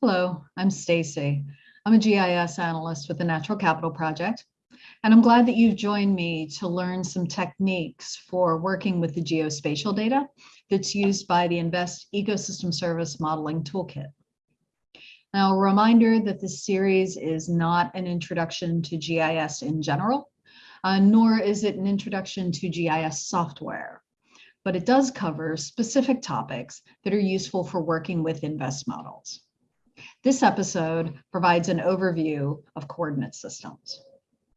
Hello, I'm Stacy. I'm a GIS analyst with the Natural Capital Project, and I'm glad that you've joined me to learn some techniques for working with the geospatial data that's used by the InVEST Ecosystem Service Modeling Toolkit. Now, a reminder that this series is not an introduction to GIS in general, uh, nor is it an introduction to GIS software, but it does cover specific topics that are useful for working with InVEST models. This episode provides an overview of coordinate systems.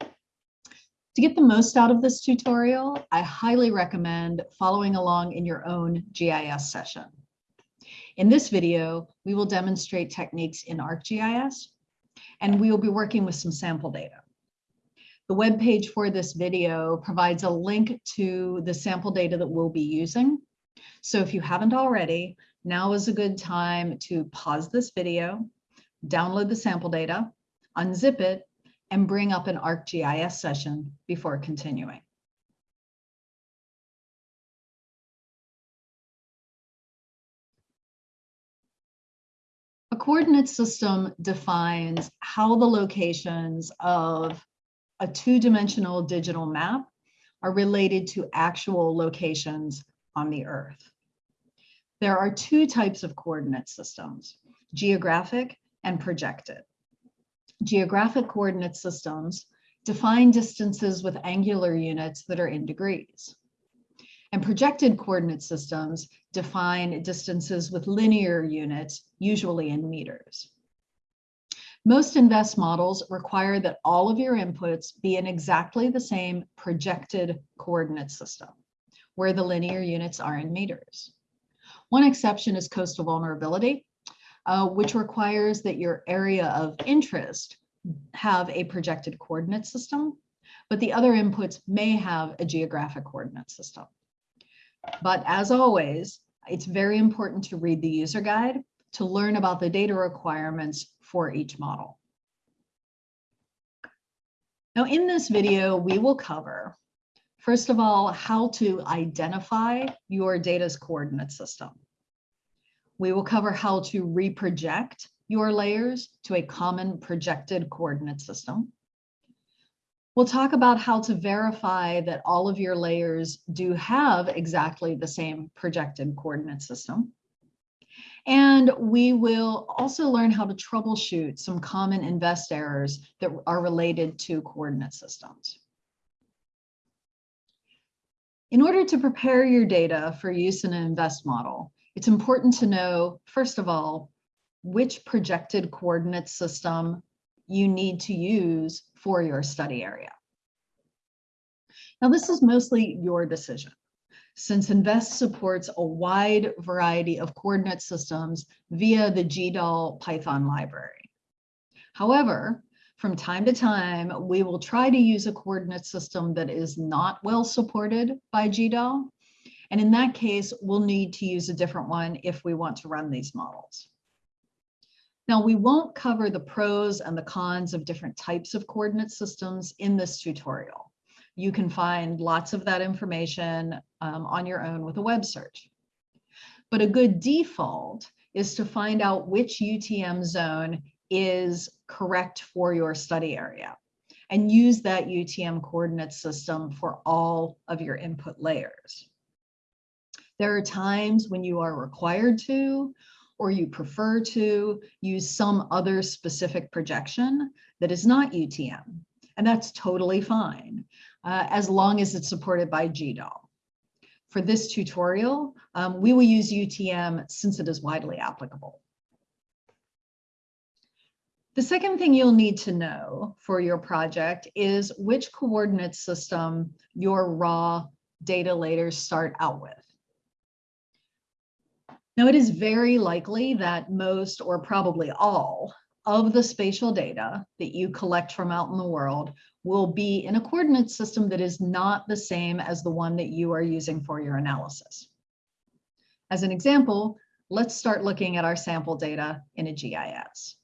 To get the most out of this tutorial, I highly recommend following along in your own GIS session. In this video, we will demonstrate techniques in ArcGIS, and we will be working with some sample data. The web page for this video provides a link to the sample data that we'll be using. So if you haven't already, now is a good time to pause this video, download the sample data, unzip it, and bring up an ArcGIS session before continuing. A coordinate system defines how the locations of a two-dimensional digital map are related to actual locations on the Earth. There are two types of coordinate systems, geographic and projected. Geographic coordinate systems define distances with angular units that are in degrees. And projected coordinate systems define distances with linear units, usually in meters. Most InVEST models require that all of your inputs be in exactly the same projected coordinate system, where the linear units are in meters. One exception is coastal vulnerability, uh, which requires that your area of interest have a projected coordinate system, but the other inputs may have a geographic coordinate system. But as always, it's very important to read the user guide to learn about the data requirements for each model. Now in this video, we will cover First of all, how to identify your data's coordinate system. We will cover how to reproject your layers to a common projected coordinate system. We'll talk about how to verify that all of your layers do have exactly the same projected coordinate system. And we will also learn how to troubleshoot some common InVEST errors that are related to coordinate systems. In order to prepare your data for use in an InVEST model, it's important to know, first of all, which projected coordinate system you need to use for your study area. Now, this is mostly your decision, since InVEST supports a wide variety of coordinate systems via the GDAL Python library. However, from time to time, we will try to use a coordinate system that is not well supported by GDAL. And in that case, we'll need to use a different one if we want to run these models. Now, we won't cover the pros and the cons of different types of coordinate systems in this tutorial. You can find lots of that information um, on your own with a web search. But a good default is to find out which UTM zone is correct for your study area and use that UTM coordinate system for all of your input layers. There are times when you are required to or you prefer to use some other specific projection that is not UTM. And that's totally fine, uh, as long as it's supported by GDAL. For this tutorial, um, we will use UTM since it is widely applicable. The second thing you'll need to know for your project is which coordinate system your raw data layers start out with. Now, it is very likely that most or probably all of the spatial data that you collect from out in the world will be in a coordinate system that is not the same as the one that you are using for your analysis. As an example, let's start looking at our sample data in a GIS.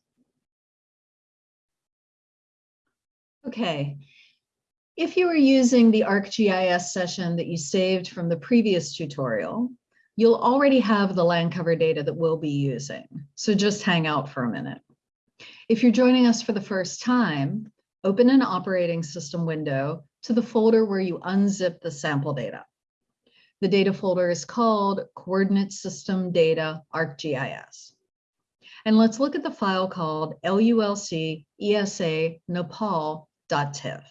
Okay, if you are using the ArcGIS session that you saved from the previous tutorial, You'll already have the land cover data that we'll be using, so just hang out for a minute. If you're joining us for the first time, open an operating system window to the folder where you unzip the sample data. The data folder is called Coordinate System Data ArcGIS. And let's look at the file called LULC ESA Nepal.tif.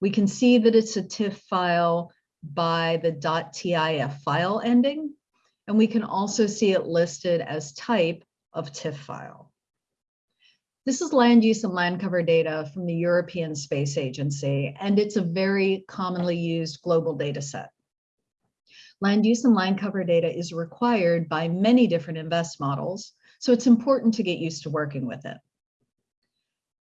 We can see that it's a TIFF file by the .tif file ending, and we can also see it listed as type of TIFF file. This is land use and land cover data from the European Space Agency, and it's a very commonly used global data set. Land use and land cover data is required by many different InVEST models, so it's important to get used to working with it.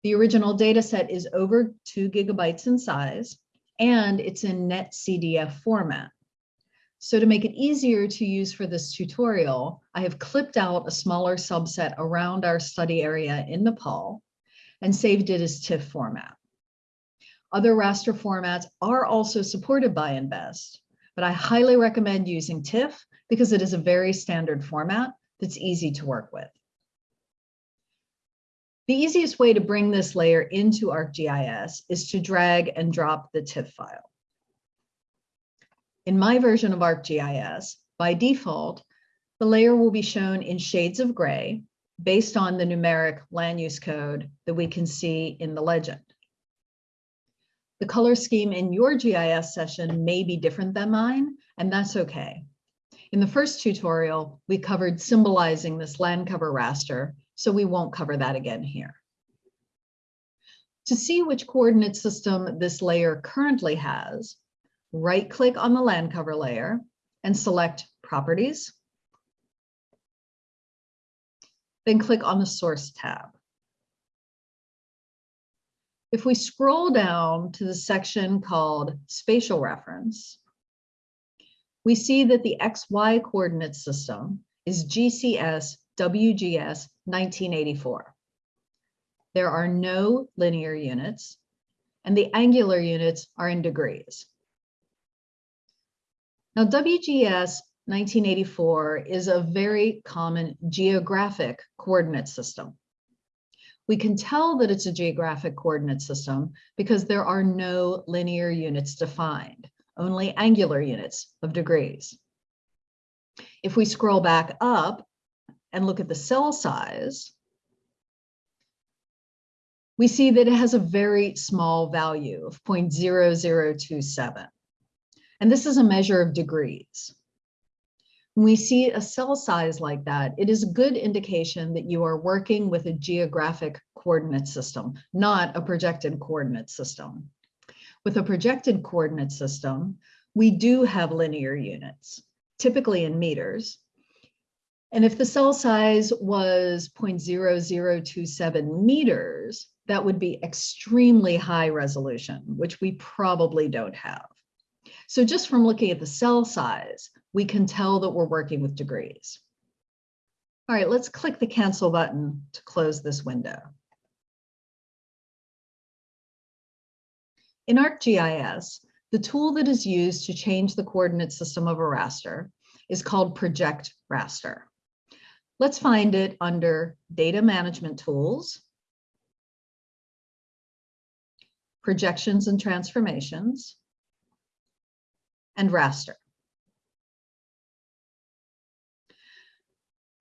The original data set is over two gigabytes in size, and it's in NetCDF format. So to make it easier to use for this tutorial, I have clipped out a smaller subset around our study area in Nepal and saved it as TIFF format. Other raster formats are also supported by InVEST, but I highly recommend using TIFF because it is a very standard format that's easy to work with. The easiest way to bring this layer into ArcGIS is to drag and drop the TIFF file. In my version of ArcGIS, by default, the layer will be shown in shades of gray based on the numeric land use code that we can see in the legend. The color scheme in your GIS session may be different than mine, and that's okay. In the first tutorial, we covered symbolizing this land cover raster, so we won't cover that again here. To see which coordinate system this layer currently has, right click on the land cover layer and select Properties. Then click on the Source tab. If we scroll down to the section called Spatial Reference, we see that the XY coordinate system is GCS WGS 1984. There are no linear units, and the angular units are in degrees. Now, WGS 1984 is a very common geographic coordinate system. We can tell that it's a geographic coordinate system because there are no linear units defined, only angular units of degrees. If we scroll back up and look at the cell size, we see that it has a very small value of 0.0027. And this is a measure of degrees. When we see a cell size like that, it is a good indication that you are working with a geographic coordinate system, not a projected coordinate system. With a projected coordinate system, we do have linear units, typically in meters. And if the cell size was 0.0027 meters, that would be extremely high resolution, which we probably don't have. So just from looking at the cell size, we can tell that we're working with degrees. All right, let's click the cancel button to close this window. In ArcGIS, the tool that is used to change the coordinate system of a raster is called Project Raster. Let's find it under Data Management Tools, Projections and Transformations, and raster.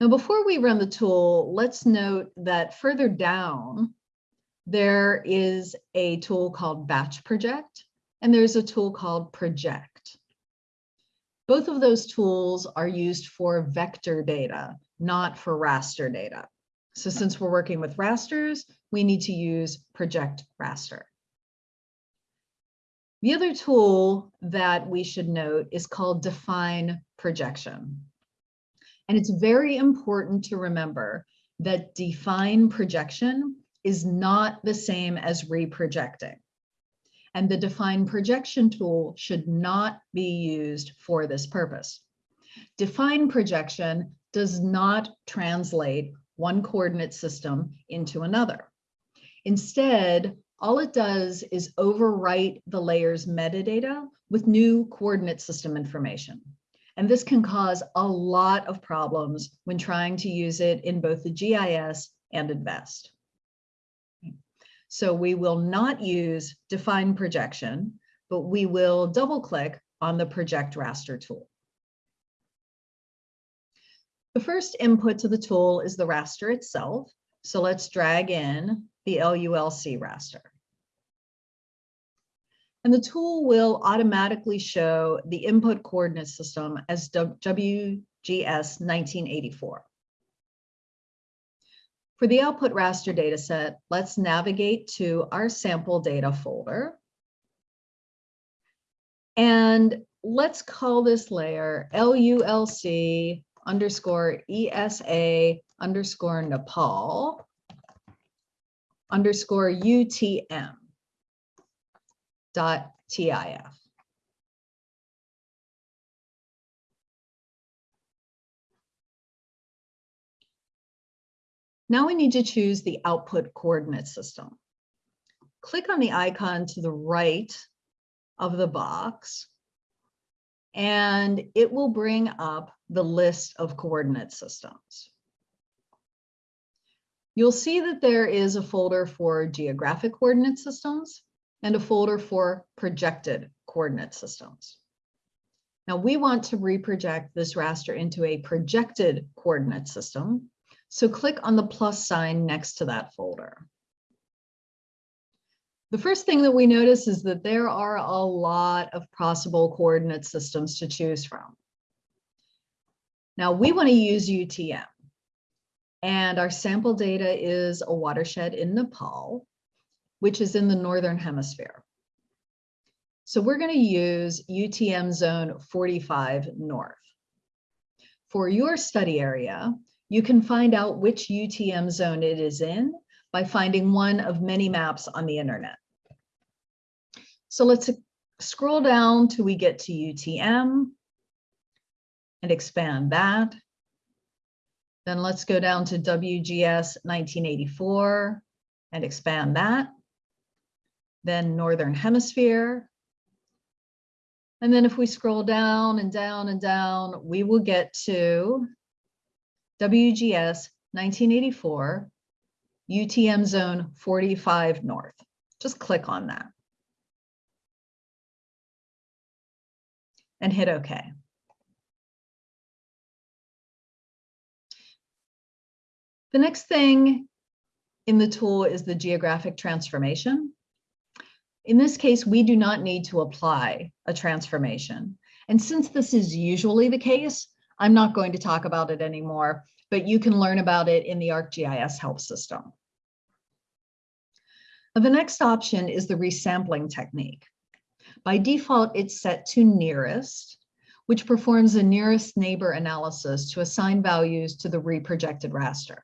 Now, before we run the tool, let's note that further down, there is a tool called Batch Project, and there's a tool called Project. Both of those tools are used for vector data, not for raster data. So since we're working with rasters, we need to use Project Raster. The other tool that we should note is called define projection. And it's very important to remember that define projection is not the same as reprojecting. And the define projection tool should not be used for this purpose. Define projection does not translate one coordinate system into another. Instead, all it does is overwrite the layer's metadata with new coordinate system information. And this can cause a lot of problems when trying to use it in both the GIS and InVEST. So we will not use define projection, but we will double click on the project raster tool. The first input to the tool is the raster itself. So let's drag in the LULC raster. And the tool will automatically show the input coordinate system as WGS 1984. For the output raster dataset, let's navigate to our sample data folder. And let's call this layer LULC underscore ESA underscore Nepal underscore UTM dot TIF. Now we need to choose the output coordinate system. Click on the icon to the right of the box, and it will bring up the list of coordinate systems. You'll see that there is a folder for geographic coordinate systems and a folder for projected coordinate systems. Now we want to reproject this raster into a projected coordinate system so click on the plus sign next to that folder. The first thing that we notice is that there are a lot of possible coordinate systems to choose from. Now we want to use UTM and our sample data is a watershed in Nepal, which is in the Northern hemisphere. So we're going to use UTM zone 45 North. For your study area, you can find out which UTM zone it is in by finding one of many maps on the internet. So let's scroll down till we get to UTM and expand that. Then let's go down to WGS 1984 and expand that. Then Northern Hemisphere. And then if we scroll down and down and down, we will get to WGS 1984, UTM zone 45 North. Just click on that. And hit OK. The next thing in the tool is the geographic transformation. In this case, we do not need to apply a transformation. And since this is usually the case, I'm not going to talk about it anymore, but you can learn about it in the ArcGIS help system. The next option is the resampling technique. By default, it's set to nearest, which performs a nearest neighbor analysis to assign values to the reprojected raster.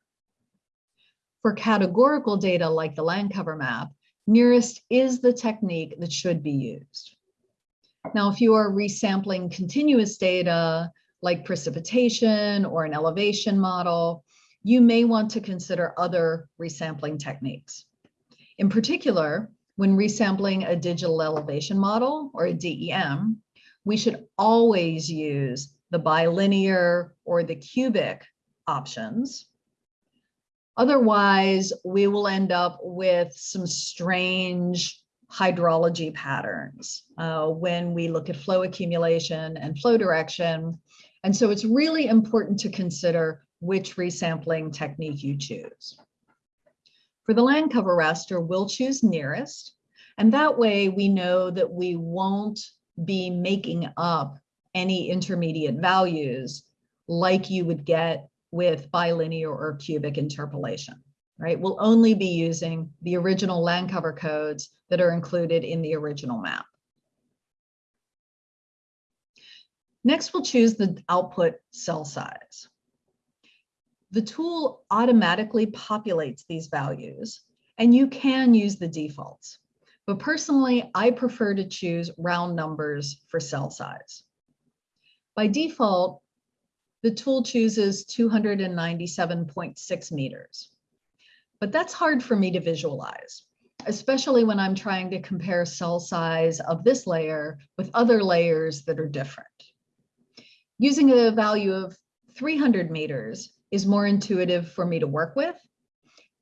For categorical data like the land cover map, nearest is the technique that should be used. Now, if you are resampling continuous data, like precipitation or an elevation model, you may want to consider other resampling techniques. In particular, when resampling a digital elevation model or a DEM, we should always use the bilinear or the cubic options. Otherwise, we will end up with some strange hydrology patterns uh, when we look at flow accumulation and flow direction and so it's really important to consider which resampling technique you choose. For the land cover raster, we'll choose nearest. And that way we know that we won't be making up any intermediate values like you would get with bilinear or cubic interpolation, right? We'll only be using the original land cover codes that are included in the original map. Next, we'll choose the output cell size. The tool automatically populates these values, and you can use the defaults. But personally, I prefer to choose round numbers for cell size. By default, the tool chooses 297.6 meters. But that's hard for me to visualize, especially when I'm trying to compare cell size of this layer with other layers that are different Using a value of 300 meters is more intuitive for me to work with.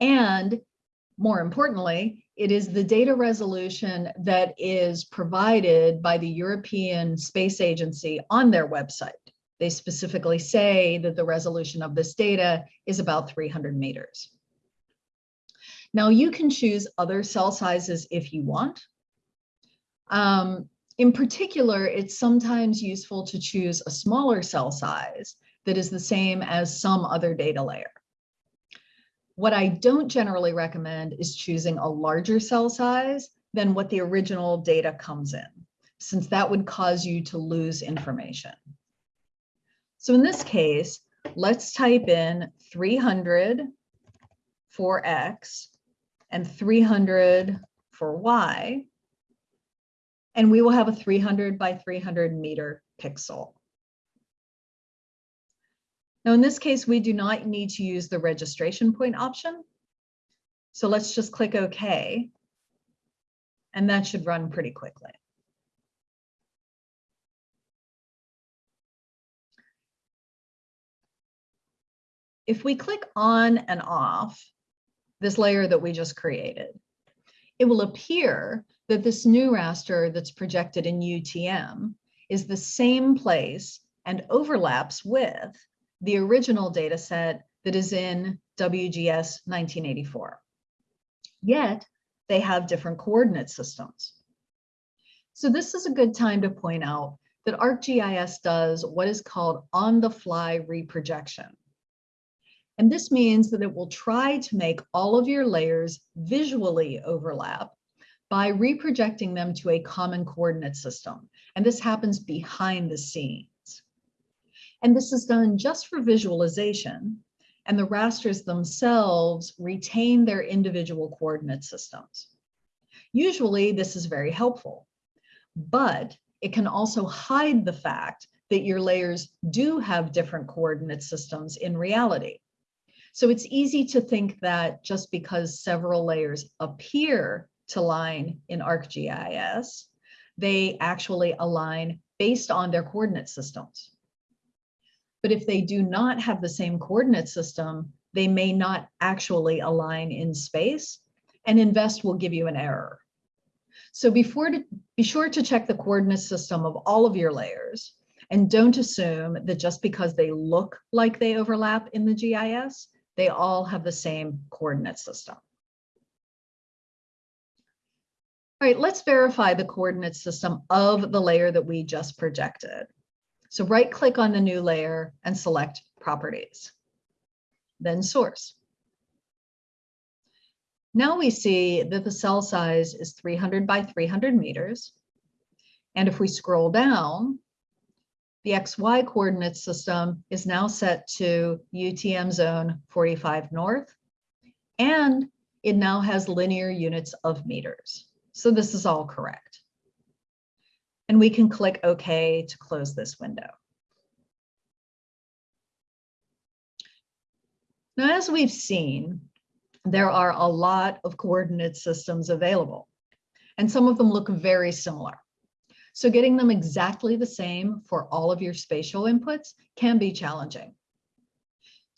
And more importantly, it is the data resolution that is provided by the European Space Agency on their website. They specifically say that the resolution of this data is about 300 meters. Now you can choose other cell sizes if you want. Um, in particular, it's sometimes useful to choose a smaller cell size that is the same as some other data layer. What I don't generally recommend is choosing a larger cell size than what the original data comes in, since that would cause you to lose information. So in this case, let's type in 300 for X and 300 for Y, and we will have a 300 by 300 meter pixel. Now, in this case, we do not need to use the registration point option. So let's just click OK. And that should run pretty quickly. If we click on and off this layer that we just created, it will appear that this new raster that's projected in UTM is the same place and overlaps with the original data set that is in WGS 1984. Yet they have different coordinate systems. So this is a good time to point out that ArcGIS does what is called on-the-fly reprojection. And this means that it will try to make all of your layers visually overlap by reprojecting them to a common coordinate system. And this happens behind the scenes. And this is done just for visualization. And the rasters themselves retain their individual coordinate systems. Usually this is very helpful, but it can also hide the fact that your layers do have different coordinate systems in reality. So it's easy to think that just because several layers appear to line in ArcGIS, they actually align based on their coordinate systems. But if they do not have the same coordinate system, they may not actually align in space and InVEST will give you an error. So before to, be sure to check the coordinate system of all of your layers and don't assume that just because they look like they overlap in the GIS, they all have the same coordinate system. All right, let's verify the coordinate system of the layer that we just projected. So right click on the new layer and select properties, then source. Now we see that the cell size is 300 by 300 meters. And if we scroll down, the XY coordinate system is now set to UTM zone 45 north, and it now has linear units of meters. So this is all correct and we can click OK to close this window. Now, as we've seen, there are a lot of coordinate systems available, and some of them look very similar. So getting them exactly the same for all of your spatial inputs can be challenging.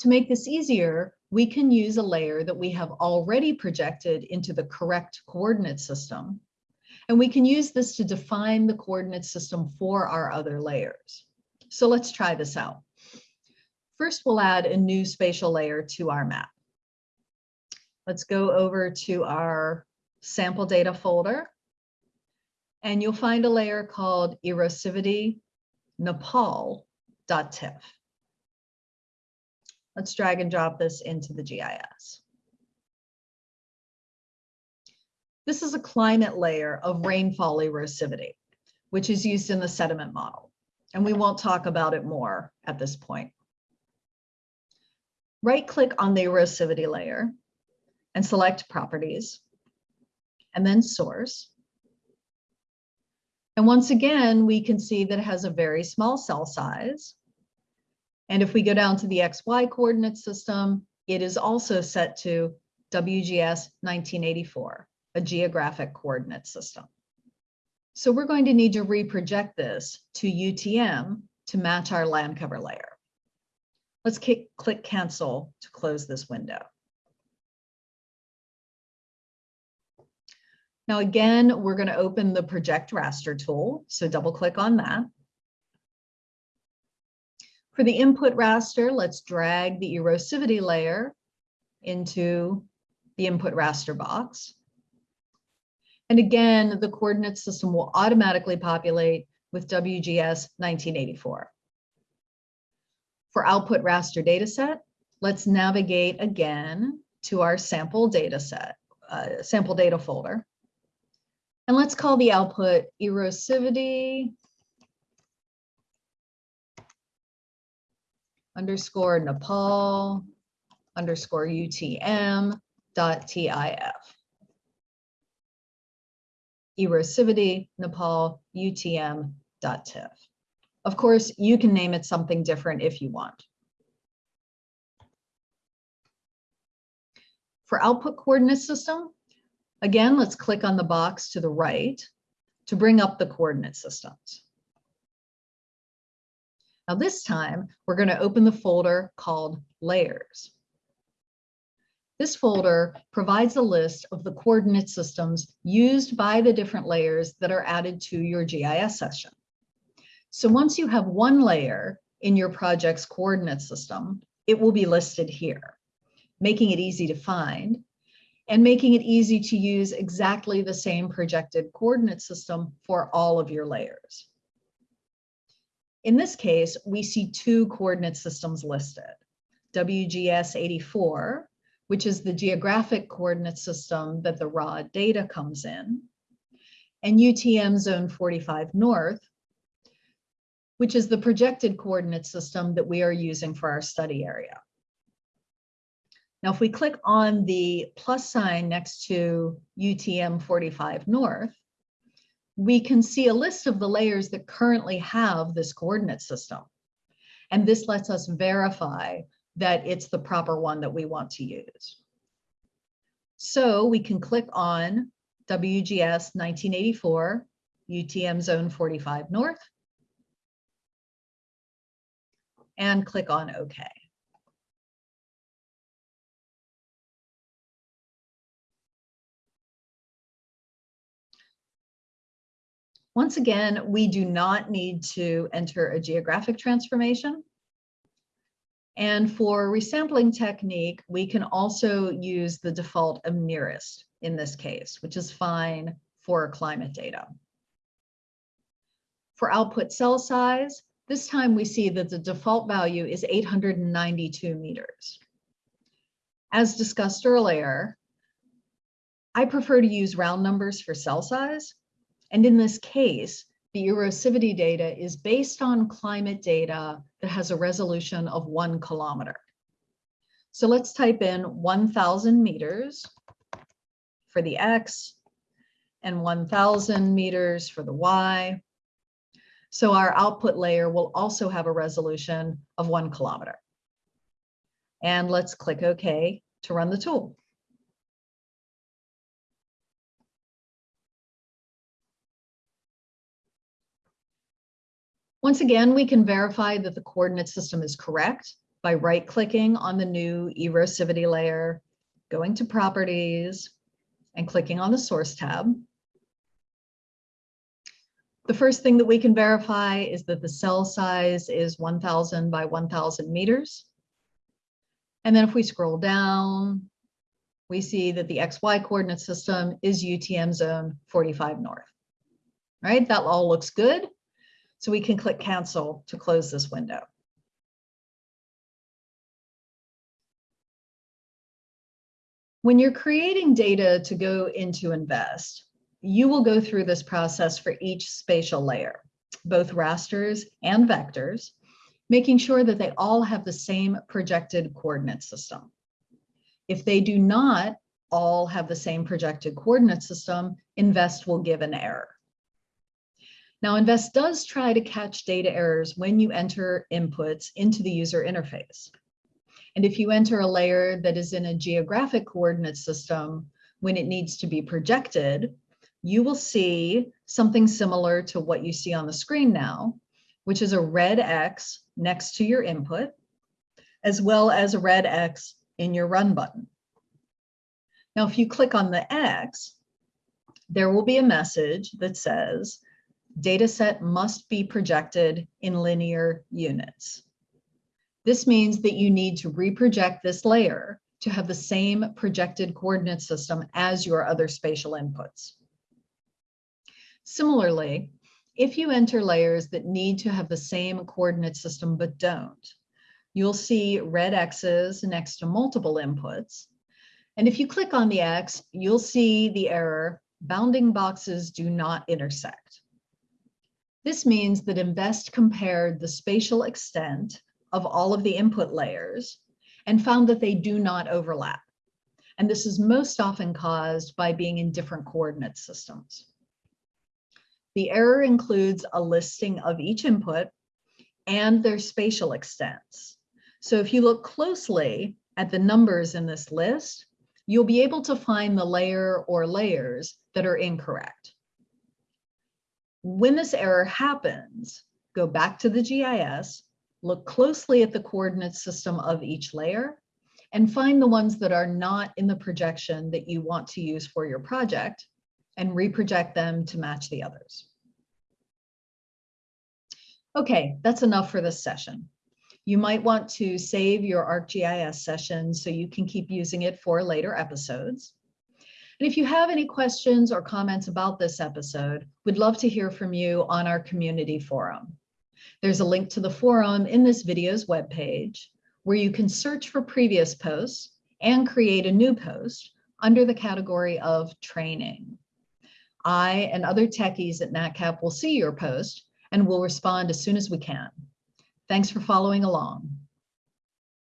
To make this easier, we can use a layer that we have already projected into the correct coordinate system and we can use this to define the coordinate system for our other layers. So let's try this out. First, we'll add a new spatial layer to our map. Let's go over to our sample data folder. And you'll find a layer called erosivity nepal.tif. Let's drag and drop this into the GIS. This is a climate layer of rainfall erosivity, which is used in the sediment model. And we won't talk about it more at this point. Right click on the erosivity layer and select properties and then source. And once again, we can see that it has a very small cell size. And if we go down to the XY coordinate system, it is also set to WGS 1984 a geographic coordinate system. So we're going to need to reproject this to UTM to match our land cover layer. Let's click, cancel to close this window. Now again, we're going to open the project raster tool. So double click on that. For the input raster, let's drag the erosivity layer into the input raster box. And again, the coordinate system will automatically populate with WGS 1984. For output raster dataset, let's navigate again to our sample dataset, uh, sample data folder. And let's call the output erosivity underscore Nepal underscore UTM dot TIF. Erosivity Nepal UTM dot TIF. Of course, you can name it something different if you want. For output coordinate system, again, let's click on the box to the right to bring up the coordinate systems. Now this time, we're going to open the folder called Layers. This folder provides a list of the coordinate systems used by the different layers that are added to your GIS session. So once you have one layer in your project's coordinate system, it will be listed here, making it easy to find and making it easy to use exactly the same projected coordinate system for all of your layers. In this case, we see two coordinate systems listed, WGS 84, which is the geographic coordinate system that the raw data comes in, and UTM zone 45 north, which is the projected coordinate system that we are using for our study area. Now, if we click on the plus sign next to UTM 45 north, we can see a list of the layers that currently have this coordinate system. And this lets us verify that it's the proper one that we want to use. So we can click on WGS 1984 UTM zone 45 north and click on OK. Once again, we do not need to enter a geographic transformation. And for resampling technique, we can also use the default of nearest in this case, which is fine for climate data. For output cell size, this time we see that the default value is 892 meters. As discussed earlier, I prefer to use round numbers for cell size and in this case, the erosivity data is based on climate data that has a resolution of one kilometer. So let's type in 1000 meters for the X and 1000 meters for the Y. So our output layer will also have a resolution of one kilometer. And let's click OK to run the tool. Once again, we can verify that the coordinate system is correct by right-clicking on the new erosivity layer, going to properties, and clicking on the source tab. The first thing that we can verify is that the cell size is 1000 by 1000 meters. And then if we scroll down, we see that the XY coordinate system is UTM zone 45 north. Right, that all looks good. So we can click cancel to close this window. When you're creating data to go into InVEST, you will go through this process for each spatial layer, both rasters and vectors, making sure that they all have the same projected coordinate system. If they do not all have the same projected coordinate system, InVEST will give an error. Now, InVEST does try to catch data errors when you enter inputs into the user interface. And if you enter a layer that is in a geographic coordinate system, when it needs to be projected, you will see something similar to what you see on the screen now, which is a red X next to your input, as well as a red X in your run button. Now, if you click on the X, there will be a message that says, data set must be projected in linear units. This means that you need to reproject this layer to have the same projected coordinate system as your other spatial inputs. Similarly, if you enter layers that need to have the same coordinate system but don't, you'll see red X's next to multiple inputs. And if you click on the X, you'll see the error, bounding boxes do not intersect. This means that InVEST compared the spatial extent of all of the input layers and found that they do not overlap. And this is most often caused by being in different coordinate systems. The error includes a listing of each input and their spatial extents. So if you look closely at the numbers in this list, you'll be able to find the layer or layers that are incorrect. When this error happens, go back to the GIS, look closely at the coordinate system of each layer, and find the ones that are not in the projection that you want to use for your project, and reproject them to match the others. Okay, that's enough for this session. You might want to save your ArcGIS session so you can keep using it for later episodes. And if you have any questions or comments about this episode, we'd love to hear from you on our community forum. There's a link to the forum in this video's webpage where you can search for previous posts and create a new post under the category of training. I and other techies at NatCap will see your post and will respond as soon as we can. Thanks for following along.